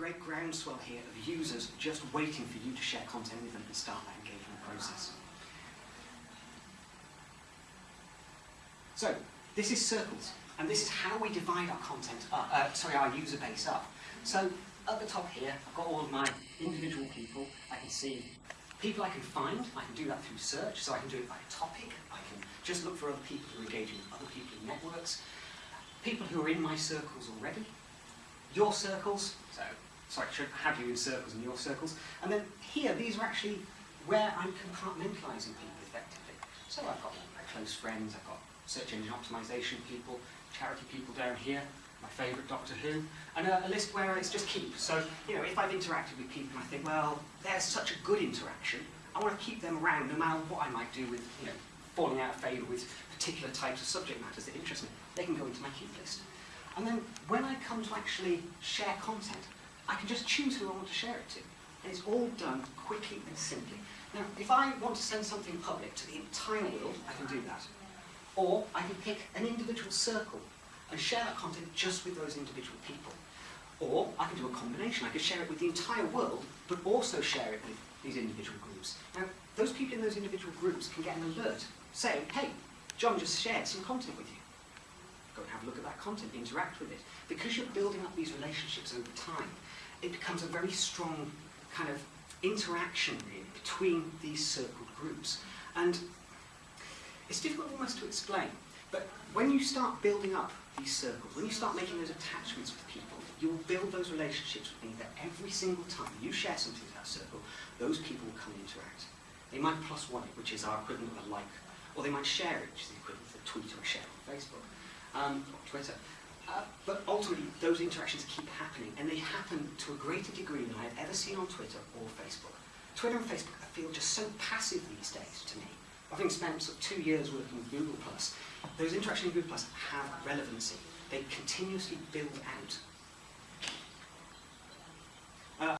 great groundswell here of users just waiting for you to share content with them and start that engagement process. So, this is circles, and this is how we divide our content uh, sorry, our user base up. So, at the top here, I've got all of my individual people. I can see people I can find. I can do that through search, so I can do it by topic. I can just look for other people who are engaging with other people in networks. People who are in my circles already. Your circles, so, sorry, should have you in circles and your circles. And then here, these are actually where I'm compartmentalising people effectively. So I've got my close friends, I've got search engine optimization people, charity people down here, my favourite Doctor Who, and a, a, list where it's just keep. So, you know, if I've interacted with people and I think, well, there's such a good interaction, I want to keep them around no matter what I might do with, you know, falling out of favour with particular types of subject matters that interest me. They can go into my keep list. And then when I come to actually share content, I can just choose who I want to share it to. And it's all done quickly and simply. Now, if I want to send something public to the entire world, I can do that. Or I can pick an individual circle and share that content just with those individual people. Or I can do a combination. I could share it with the entire world, but also share it with these individual groups. Now, those people in those individual groups can get an alert saying, hey, John just shared some content with you. Go and have a look at content, interact with it. Because you're building up these relationships over time, it becomes a very strong kind of interaction between these circled groups. And it's difficult almost to explain, but when you start building up these circles, when you start making those attachments with people, you'll build those relationships with me that every single time you share something with that circle, those people will come and interact. They might plus one it, which is our equivalent of a like, or they might share it, which is the equivalent of a tweet or a share on Facebook, um, Twitter. Uh, but ultimately, those interactions keep happening, and they happen to a greater degree than I've ever seen on Twitter or Facebook. Twitter and Facebook feel just so passive these days to me having spent sort of two years working with Google+, Plus, those interactions in Google+, Plus have relevancy. They continuously build out